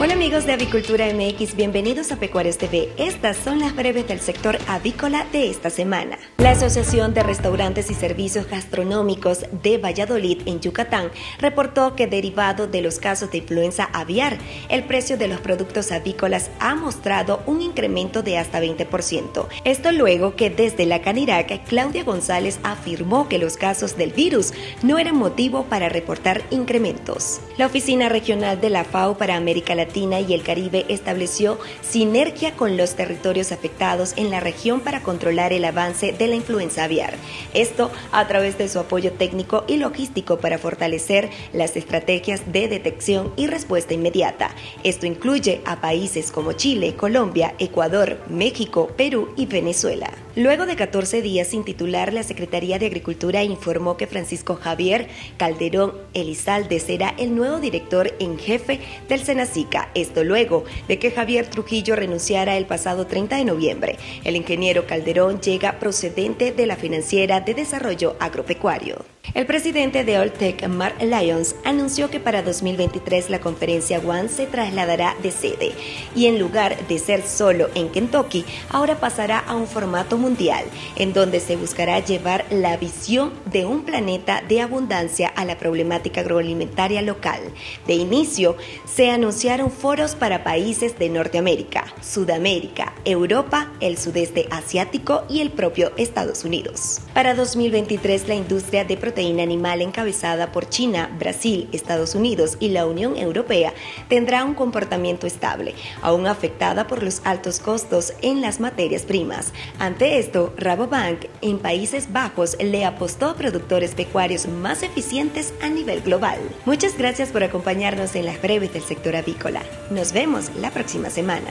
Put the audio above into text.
Hola amigos de Avicultura MX, bienvenidos a Pecuarios TV. Estas son las breves del sector avícola de esta semana. La Asociación de Restaurantes y Servicios Gastronómicos de Valladolid en Yucatán reportó que derivado de los casos de influenza aviar, el precio de los productos avícolas ha mostrado un incremento de hasta 20%. Esto luego que desde la Canirac, Claudia González afirmó que los casos del virus no eran motivo para reportar incrementos. La Oficina Regional de la FAO para América Latina y el Caribe estableció sinergia con los territorios afectados en la región para controlar el avance de la influenza aviar. Esto a través de su apoyo técnico y logístico para fortalecer las estrategias de detección y respuesta inmediata. Esto incluye a países como Chile, Colombia, Ecuador, México, Perú y Venezuela. Luego de 14 días sin titular, la Secretaría de Agricultura informó que Francisco Javier Calderón Elizalde será el nuevo director en jefe del Senacica. Esto luego de que Javier Trujillo renunciara el pasado 30 de noviembre. El ingeniero Calderón llega procedente de la Financiera de Desarrollo Agropecuario. El presidente de Alltech, Mark Lyons, anunció que para 2023 la conferencia One se trasladará de sede y en lugar de ser solo en Kentucky, ahora pasará a un formato mundial, en donde se buscará llevar la visión de un planeta de abundancia a la problemática agroalimentaria local. De inicio, se anunciaron foros para países de Norteamérica, Sudamérica, Europa, el sudeste asiático y el propio Estados Unidos. Para 2023, la industria de proteínas animal encabezada por China, Brasil, Estados Unidos y la Unión Europea tendrá un comportamiento estable, aún afectada por los altos costos en las materias primas. Ante esto, Rabobank en Países Bajos le apostó a productores pecuarios más eficientes a nivel global. Muchas gracias por acompañarnos en las breves del sector avícola. Nos vemos la próxima semana.